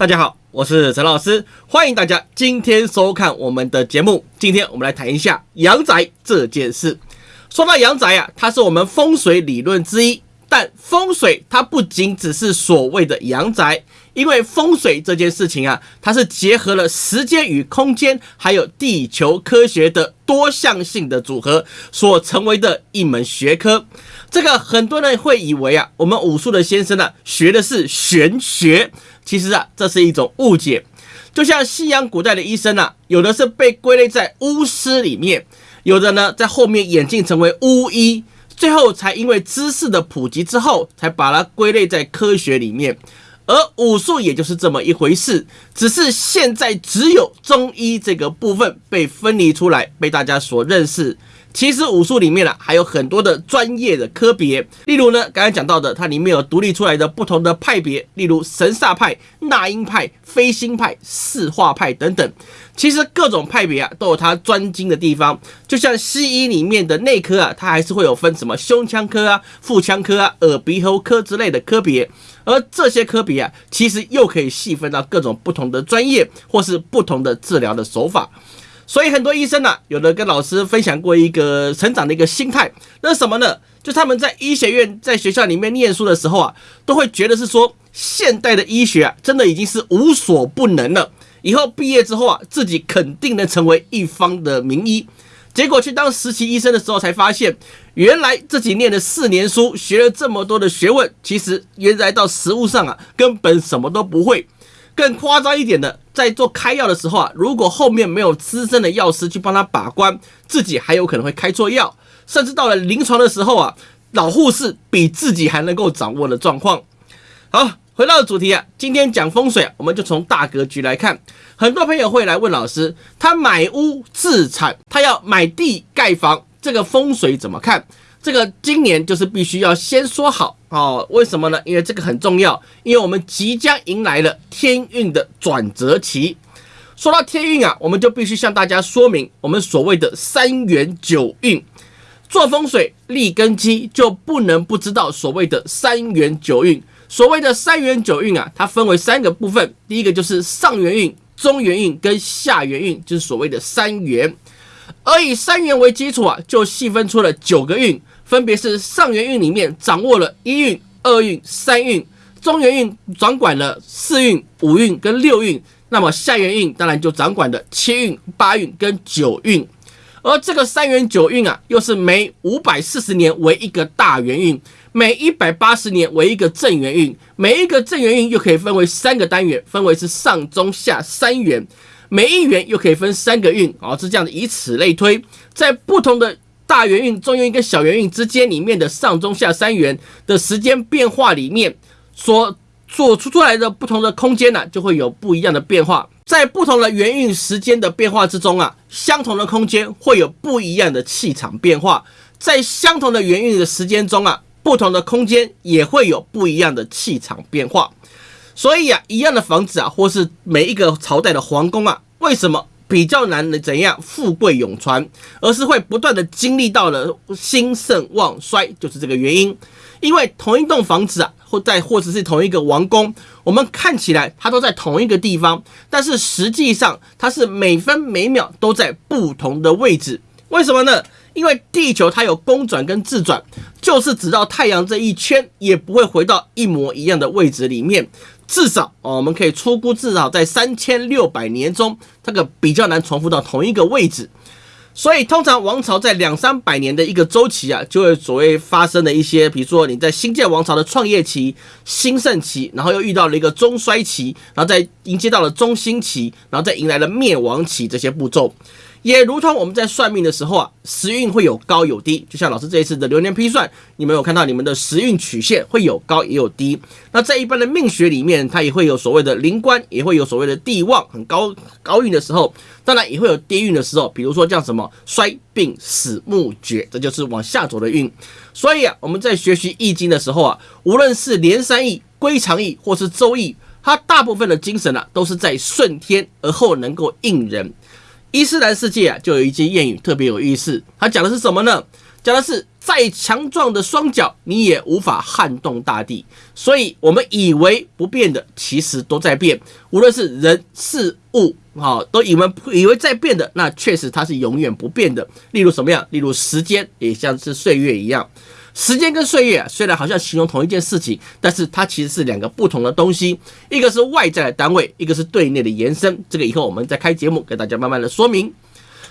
大家好，我是陈老师，欢迎大家今天收看我们的节目。今天我们来谈一下阳宅这件事。说到阳宅啊，它是我们风水理论之一，但风水它不仅只是所谓的阳宅。因为风水这件事情啊，它是结合了时间与空间，还有地球科学的多项性的组合所成为的一门学科。这个很多人会以为啊，我们武术的先生呢学的是玄学，其实啊，这是一种误解。就像西洋古代的医生啊，有的是被归类在巫师里面，有的呢在后面演进成为巫医，最后才因为知识的普及之后，才把它归类在科学里面。而武术也就是这么一回事，只是现在只有中医这个部分被分离出来，被大家所认识。其实武术里面呢，还有很多的专业的科别，例如呢，刚才讲到的，它里面有独立出来的不同的派别，例如神煞派、纳音派、飞星派、四化派等等。其实各种派别啊，都有它专精的地方。就像西医里面的内科啊，它还是会有分什么胸腔科啊、腹腔科啊、耳鼻喉科之类的科别。而这些科别啊，其实又可以细分到各种不同的专业，或是不同的治疗的手法。所以很多医生呢，有的跟老师分享过一个成长的一个心态，那是什么呢？就他们在医学院在学校里面念书的时候啊，都会觉得是说现代的医学啊，真的已经是无所不能了。以后毕业之后啊，自己肯定能成为一方的名医。结果去当实习医生的时候，才发现原来自己念了四年书，学了这么多的学问，其实原来到实物上啊，根本什么都不会。更夸张一点的，在做开药的时候啊，如果后面没有资深的药师去帮他把关，自己还有可能会开错药，甚至到了临床的时候啊，老护士比自己还能够掌握的状况。好，回到主题啊，今天讲风水，我们就从大格局来看。很多朋友会来问老师，他买屋自产，他要买地盖房，这个风水怎么看？这个今年就是必须要先说好哦，为什么呢？因为这个很重要，因为我们即将迎来了天运的转折期。说到天运啊，我们就必须向大家说明我们所谓的三元九运。做风水立根基，就不能不知道所谓的三元九运。所谓的三元九运啊，它分为三个部分，第一个就是上元运、中元运跟下元运，就是所谓的三元。而以三元为基础啊，就细分出了九个运。分别是上元运里面掌握了一运、二运、三运，中元运掌管了四运、五运跟六运，那么下元运当然就掌管的七运、八运跟九运。而这个三元九运啊，又是每五百四十年为一个大元运，每一百八十年为一个正元运，每一个正元运又可以分为三个单元，分为是上中下三元，每一元又可以分三个运，哦，是这样的，以此类推，在不同的。大元运、中元运跟小元运之间里面的上中下三元的时间变化里面，所做出出来的不同的空间呢，就会有不一样的变化。在不同的元运时间的变化之中啊，相同的空间会有不一样的气场变化。在相同的元运的时间中啊，不同的空间也会有不一样的气场变化。所以啊，一样的房子啊，或是每一个朝代的皇宫啊，为什么？比较难的怎样富贵永传，而是会不断的经历到了兴盛旺衰，就是这个原因。因为同一栋房子啊，或在或者是同一个王宫，我们看起来它都在同一个地方，但是实际上它是每分每秒都在不同的位置。为什么呢？因为地球它有公转跟自转，就是只到太阳这一圈，也不会回到一模一样的位置里面。至少哦，我们可以出估，至少在三千六百年中，这个比较难重复到同一个位置。所以，通常王朝在两三百年的一个周期啊，就会所谓发生的一些，比如说你在新建王朝的创业期、兴盛期，然后又遇到了一个中衰期，然后再迎接到了中兴期，然后再迎来了灭亡期这些步骤。也如同我们在算命的时候啊，时运会有高有低，就像老师这一次的流年批算，你们有看到你们的时运曲线会有高也有低。那在一般的命学里面，它也会有所谓的灵官，也会有所谓的地旺很高高运的时候，当然也会有低运的时候，比如说像什么衰病死木绝，这就是往下走的运。所以啊，我们在学习易经的时候啊，无论是连山易、归藏易或是周易，它大部分的精神啊，都是在顺天而后能够应人。伊斯兰世界啊，就有一句谚语特别有意思，它讲的是什么呢？讲的是再强壮的双脚，你也无法撼动大地。所以，我们以为不变的，其实都在变。无论是人事物，哈，都以为以为在变的，那确实它是永远不变的。例如什么样？例如时间，也像是岁月一样。时间跟岁月，虽然好像形容同一件事情，但是它其实是两个不同的东西。一个是外在的单位，一个是对内的延伸。这个以后我们再开节目给大家慢慢的说明。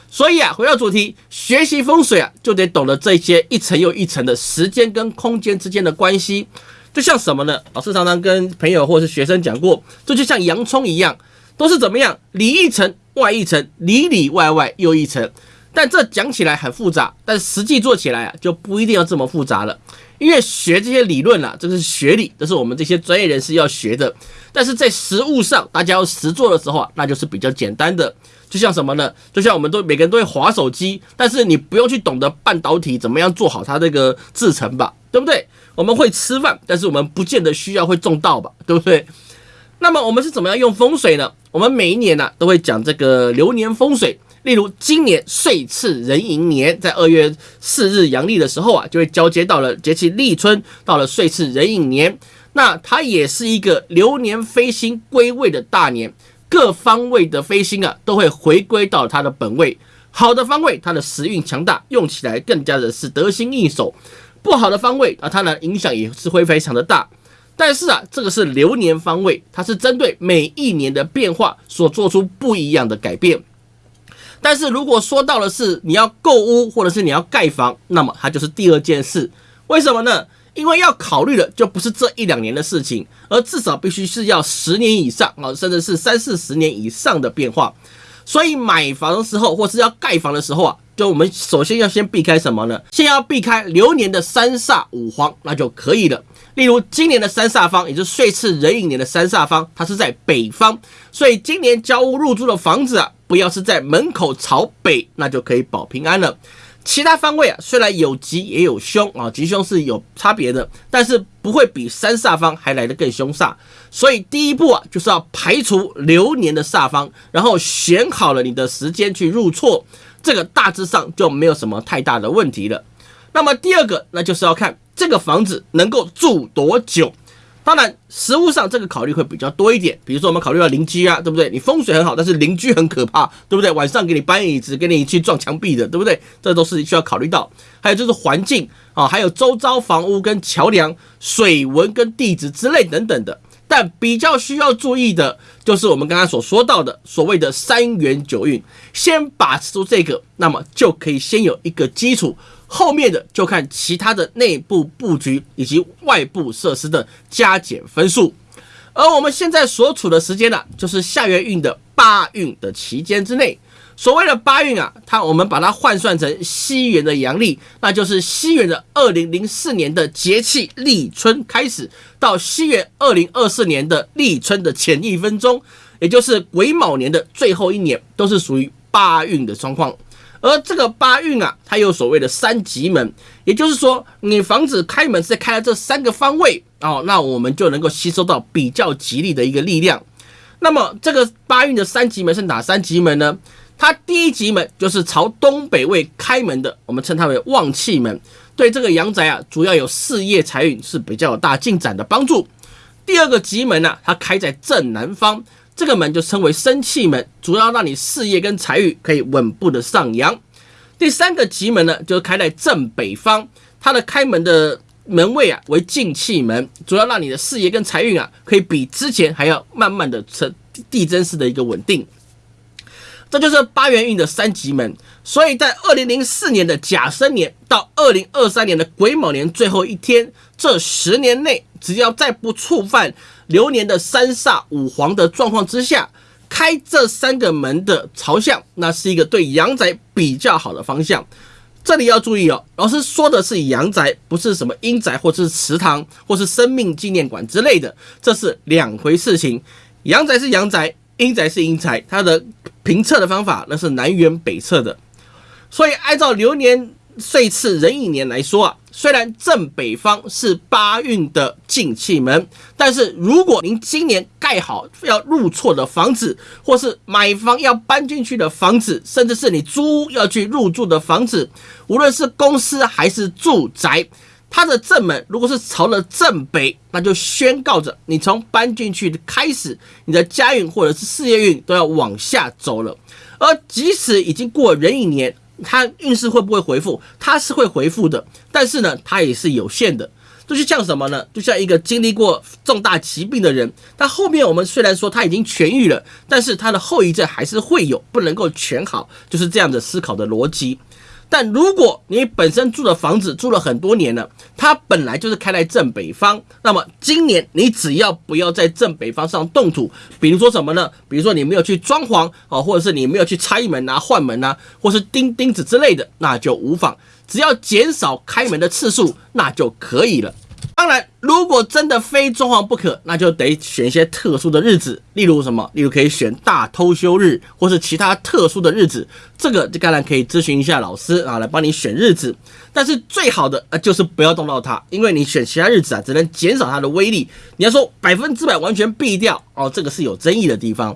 所以啊，回到主题，学习风水啊，就得懂得这些一层又一层的时间跟空间之间的关系。就像什么呢？老师常常跟朋友或是学生讲过，这就像洋葱一样，都是怎么样里一层外一层，里里外外又一层。但这讲起来很复杂，但实际做起来啊，就不一定要这么复杂了。因为学这些理论啊，这是学理，这是我们这些专业人士要学的。但是在实物上，大家要实做的时候啊，那就是比较简单的。就像什么呢？就像我们都每个人都会划手机，但是你不用去懂得半导体怎么样做好它这个制成吧，对不对？我们会吃饭，但是我们不见得需要会种稻吧，对不对？那么我们是怎么样用风水呢？我们每一年呢都会讲这个流年风水，例如今年岁次壬寅年，在二月四日阳历的时候啊，就会交接到了节气立春，到了岁次壬寅年，那它也是一个流年飞星归位的大年。各方位的飞星啊，都会回归到它的本位。好的方位，它的时运强大，用起来更加的是得心应手；不好的方位啊，它的影响也是会非常的大。但是啊，这个是流年方位，它是针对每一年的变化所做出不一样的改变。但是如果说到的是你要购屋或者是你要盖房，那么它就是第二件事。为什么呢？因为要考虑的就不是这一两年的事情，而至少必须是要十年以上啊，甚至是三四十年以上的变化。所以买房的时候，或是要盖房的时候啊，就我们首先要先避开什么呢？先要避开流年的三煞五黄，那就可以了。例如今年的三煞方，也就是岁次壬寅年的三煞方，它是在北方，所以今年交屋入住的房子啊，不要是在门口朝北，那就可以保平安了。其他方位啊，虽然有吉也有凶啊，吉凶是有差别的，但是不会比三煞方还来得更凶煞。所以第一步啊，就是要排除流年的煞方，然后选好了你的时间去入错，这个大致上就没有什么太大的问题了。那么第二个，那就是要看这个房子能够住多久。当然，实物上这个考虑会比较多一点。比如说，我们考虑到邻居啊，对不对？你风水很好，但是邻居很可怕，对不对？晚上给你搬椅子，给你去撞墙壁的，对不对？这都是需要考虑到。还有就是环境啊，还有周遭房屋跟桥梁、水文跟地质之类等等的。但比较需要注意的，就是我们刚刚所说到的所谓的三元九运。先把持住这个，那么就可以先有一个基础。后面的就看其他的内部布局以及外部设施的加减分数，而我们现在所处的时间呢，就是下元运的八运的期间之内。所谓的八运啊，它我们把它换算成西元的阳历，那就是西元的二零零四年的节气立春开始，到西元二零二四年的立春的前一分钟，也就是癸卯年的最后一年，都是属于八运的状况。而这个八运啊，它有所谓的三吉门，也就是说，你房子开门是开了这三个方位哦，那我们就能够吸收到比较吉利的一个力量。那么这个八运的三吉门是哪三吉门呢？它第一吉门就是朝东北位开门的，我们称它为旺气门，对这个阳宅啊，主要有事业财运是比较有大进展的帮助。第二个吉门呢，它开在正南方。这个门就称为生气门，主要让你事业跟财运可以稳步的上扬。第三个吉门呢，就是开在正北方，它的开门的门位啊为进气门，主要让你的事业跟财运啊可以比之前还要慢慢的成递增式的一个稳定。这就是八元运的三吉门。所以在二零零四年的甲申年到二零二三年的癸卯年最后一天，这十年内，只要再不触犯。流年的三煞五黄的状况之下，开这三个门的朝向，那是一个对阳宅比较好的方向。这里要注意哦，老师说的是阳宅，不是什么阴宅或是祠堂或是生命纪念馆之类的，这是两回事情。阳宅是阳宅，阴宅是阴宅，它的评测的方法那是南辕北辙的。所以按照流年岁次壬寅年来说啊，虽然正北方是八运的进气门，但是如果您今年盖好要入错的房子，或是买房要搬进去的房子，甚至是你租要去入住的房子，无论是公司还是住宅，它的正门如果是朝了正北，那就宣告着你从搬进去的开始，你的家运或者是事业运都要往下走了。而即使已经过壬寅年，他运势会不会回复？他是会回复的，但是呢，他也是有限的。这就像什么呢？就像一个经历过重大疾病的人，他后面我们虽然说他已经痊愈了，但是他的后遗症还是会有，不能够全好，就是这样的思考的逻辑。但如果你本身住的房子住了很多年了，它本来就是开在正北方，那么今年你只要不要在正北方上动土，比如说什么呢？比如说你没有去装潢啊，或者是你没有去拆门啊、换门啊，或是钉钉子之类的，那就无妨，只要减少开门的次数，那就可以了。如果真的非装潢不可，那就得选一些特殊的日子，例如什么？例如可以选大偷休日，或是其他特殊的日子。这个当然可以咨询一下老师啊，来帮你选日子。但是最好的呃就是不要动到它，因为你选其他日子啊，只能减少它的威力。你要说百分之百完全避掉哦，这个是有争议的地方。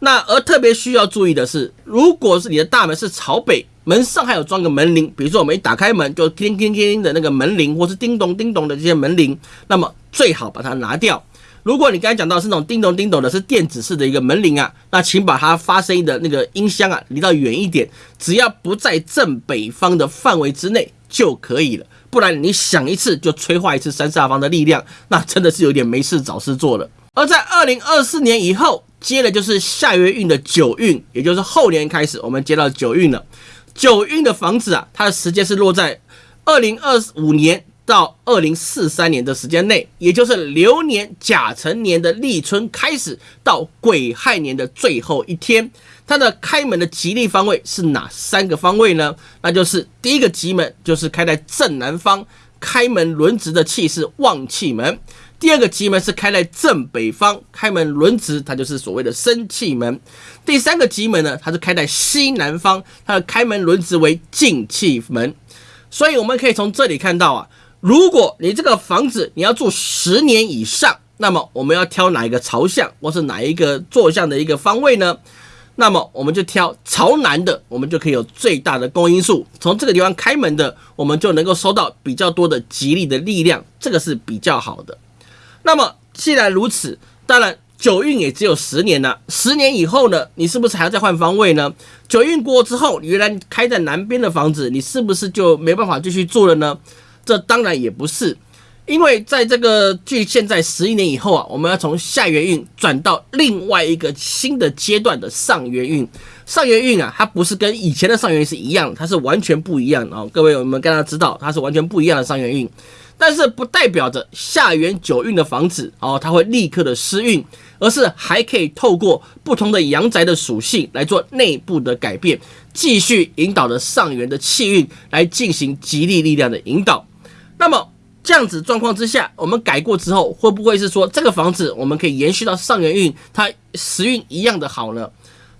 那而特别需要注意的是，如果是你的大门是朝北。门上还有装个门铃，比如说我们一打开门就叮叮叮叮的那个门铃，或是叮咚叮咚的这些门铃，那么最好把它拿掉。如果你刚才讲到是那种叮咚叮咚的，是电子式的一个门铃啊，那请把它发声音的那个音箱啊离到远一点，只要不在正北方的范围之内就可以了。不然你响一次就催化一次三煞方的力量，那真的是有点没事找事做了。而在二零二四年以后，接的就是下月运的九运，也就是后年开始，我们接到九运了。九运的房子啊，它的时间是落在二零二五年到二零四三年的时间内，也就是流年甲辰年的立春开始到癸亥年的最后一天。它的开门的吉利方位是哪三个方位呢？那就是第一个吉门就是开在正南方，开门轮值的气是旺气门。第二个吉门是开在正北方，开门轮值，它就是所谓的生气门。第三个吉门呢，它是开在西南方，它的开门轮值为进气门。所以我们可以从这里看到啊，如果你这个房子你要住十年以上，那么我们要挑哪一个朝向，或是哪一个坐向的一个方位呢？那么我们就挑朝南的，我们就可以有最大的公因数。从这个地方开门的，我们就能够收到比较多的吉利的力量，这个是比较好的。那么既然如此，当然九运也只有十年了。十年以后呢，你是不是还要再换方位呢？九运过之后，原来开在南边的房子，你是不是就没办法继续住了呢？这当然也不是，因为在这个距现在十一年以后啊，我们要从下元运转到另外一个新的阶段的上元运。上元运啊，它不是跟以前的上元运是一样，它是完全不一样的。各位，我们刚刚知道，它是完全不一样的上元运。但是不代表着下元九运的房子哦，它会立刻的失运，而是还可以透过不同的阳宅的属性来做内部的改变，继续引导着上元的气运来进行吉利力量的引导。那么这样子状况之下，我们改过之后，会不会是说这个房子我们可以延续到上元运，它时运一样的好呢？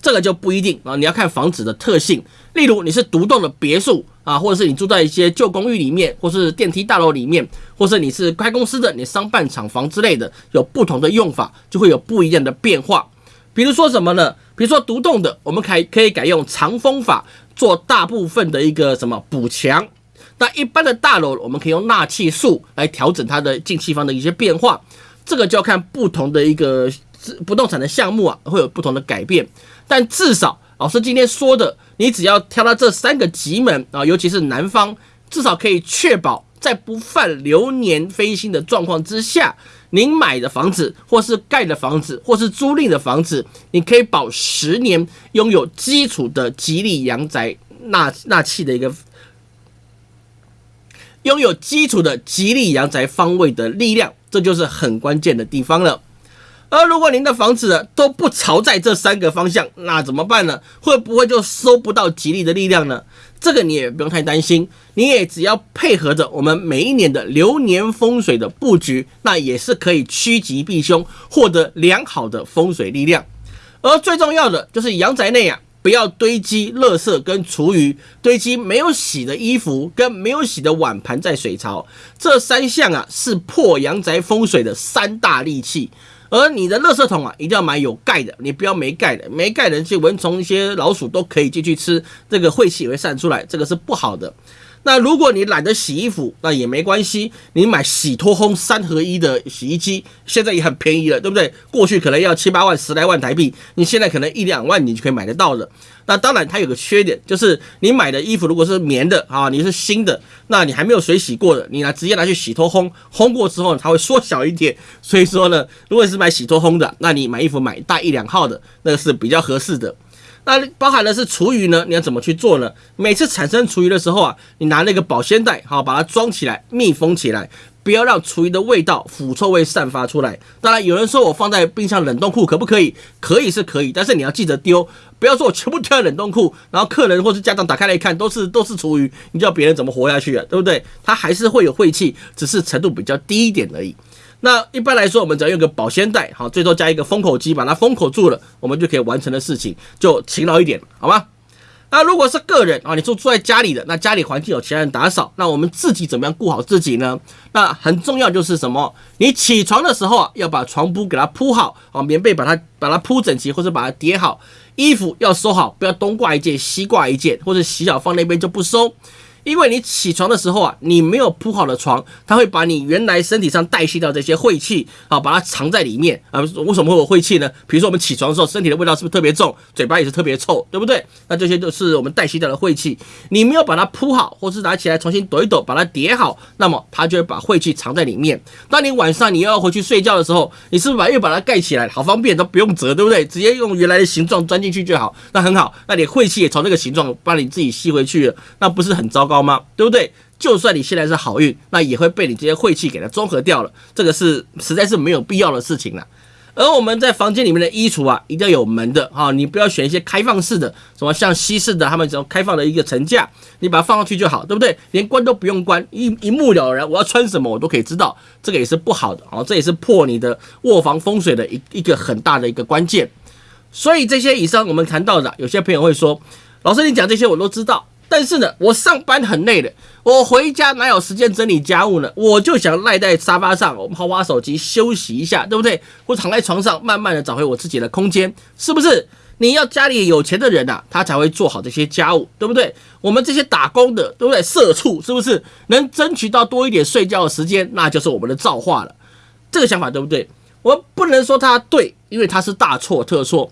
这个就不一定啊，你要看房子的特性。例如你是独栋的别墅啊，或者是你住在一些旧公寓里面，或是电梯大楼里面，或是你是开公司的，你商办厂房之类的，有不同的用法，就会有不一样的变化。比如说什么呢？比如说独栋的，我们可以可以改用长风法做大部分的一个什么补强。那一般的大楼，我们可以用纳气术来调整它的进气方的一些变化。这个就要看不同的一个不动产的项目啊，会有不同的改变。但至少老师今天说的，你只要挑到这三个吉门啊，尤其是南方，至少可以确保在不犯流年飞星的状况之下，您买的房子，或是盖的房子，或是租赁的房子，你可以保十年拥有基础的吉利阳宅纳纳气的一个，拥有基础的吉利阳宅方位的力量，这就是很关键的地方了。而如果您的房子都不朝在这三个方向，那怎么办呢？会不会就收不到吉利的力量呢？这个你也不用太担心，你也只要配合着我们每一年的流年风水的布局，那也是可以趋吉避凶，获得良好的风水力量。而最重要的就是阳宅内啊，不要堆积垃圾跟厨余，堆积没有洗的衣服跟没有洗的碗盘在水槽，这三项啊是破阳宅风水的三大利器。而你的垃圾桶啊，一定要买有盖的，你不要没盖的，没盖的一些蚊虫、一些老鼠都可以进去吃，这个晦气也会散出来，这个是不好的。那如果你懒得洗衣服，那也没关系，你买洗脱烘三合一的洗衣机，现在也很便宜了，对不对？过去可能要七八万、十来万台币，你现在可能一两万你就可以买得到了。那当然，它有个缺点，就是你买的衣服如果是棉的啊，你是新的，那你还没有水洗过的，你拿直接拿去洗脱烘，烘过之后它会缩小一点。所以说呢，如果是买洗脱烘的，那你买衣服买大一两号的，那个是比较合适的。那包含的是厨余呢？你要怎么去做呢？每次产生厨余的时候啊，你拿那个保鲜袋，好把它装起来，密封起来，不要让厨余的味道、腐臭味散发出来。当然，有人说我放在冰箱冷冻库可不可以？可以是可以，但是你要记得丢，不要说我全部丢在冷冻库，然后客人或是家长打开来一看，都是都是厨余，你叫别人怎么活下去啊？对不对？它还是会有晦气，只是程度比较低一点而已。那一般来说，我们只要用个保鲜袋，好，最多加一个封口机，把它封口住了，我们就可以完成的事情，就勤劳一点，好吗？那如果是个人啊，你住住在家里的，那家里环境有其他人打扫，那我们自己怎么样顾好自己呢？那很重要就是什么？你起床的时候啊，要把床铺给它铺好，啊，棉被把它把它铺整齐，或者把它叠好，衣服要收好，不要东挂一件西挂一件，或者洗好放那边就不收。因为你起床的时候啊，你没有铺好的床，它会把你原来身体上代谢掉这些晦气啊，把它藏在里面啊。为什么会有晦气呢？比如说我们起床的时候，身体的味道是不是特别重，嘴巴也是特别臭，对不对？那这些都是我们代谢掉的晦气。你没有把它铺好，或是拿起来重新抖一抖，把它叠好，那么它就会把晦气藏在里面。当你晚上你要回去睡觉的时候，你是不是把又把它盖起来，好方便，都不用折，对不对？直接用原来的形状钻进去就好，那很好。那你晦气也从那个形状把你自己吸回去了，那不是很糟糕？高吗？对不对？就算你现在是好运，那也会被你这些晦气给它综合掉了。这个是实在是没有必要的事情了。而我们在房间里面的衣橱啊，一定要有门的哈，你不要选一些开放式的，什么像西式的，他们这种开放的一个层架，你把它放上去就好，对不对？连关都不用关，一一目了然，我要穿什么我都可以知道。这个也是不好的啊，这也是破你的卧房风水的一一个很大的一个关键。所以这些以上我们谈到的，有些朋友会说，老师你讲这些我都知道。但是呢，我上班很累的，我回家哪有时间整理家务呢？我就想赖在沙发上，我们好玩手机休息一下，对不对？我躺在床上，慢慢的找回我自己的空间，是不是？你要家里有钱的人呐，他才会做好这些家务，对不对？我们这些打工的，对不对？社畜是不是能争取到多一点睡觉的时间？那就是我们的造化了。这个想法对不对？我不能说他对，因为他是大错特错。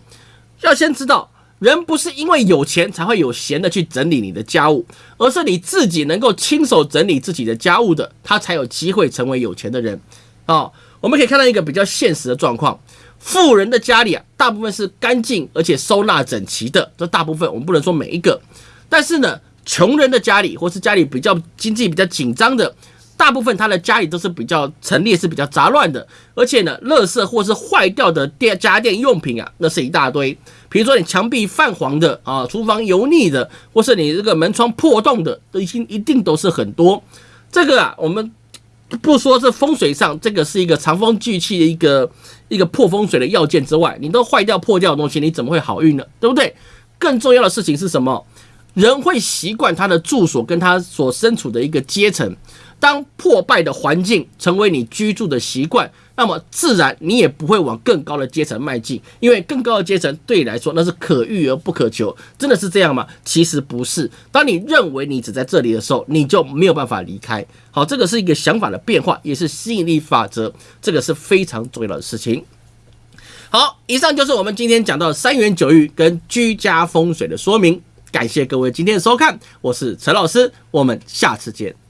要先知道。人不是因为有钱才会有闲的去整理你的家务，而是你自己能够亲手整理自己的家务的，他才有机会成为有钱的人。哦，我们可以看到一个比较现实的状况：富人的家里啊，大部分是干净而且收纳整齐的，这大部分我们不能说每一个。但是呢，穷人的家里或是家里比较经济比较紧张的。大部分他的家里都是比较陈列是比较杂乱的，而且呢，垃圾或是坏掉的电家电用品啊，那是一大堆。比如说你墙壁泛黄的啊，厨房油腻的，或是你这个门窗破洞的，都已经一定都是很多。这个啊，我们不说是风水上这个是一个藏风聚气的一个一个破风水的要件之外，你都坏掉破掉的东西，你怎么会好运呢？对不对？更重要的事情是什么？人会习惯他的住所跟他所身处的一个阶层。当破败的环境成为你居住的习惯，那么自然你也不会往更高的阶层迈进，因为更高的阶层对你来说那是可遇而不可求。真的是这样吗？其实不是。当你认为你只在这里的时候，你就没有办法离开。好，这个是一个想法的变化，也是吸引力法则，这个是非常重要的事情。好，以上就是我们今天讲到三元九玉跟居家风水的说明。感谢各位今天的收看，我是陈老师，我们下次见。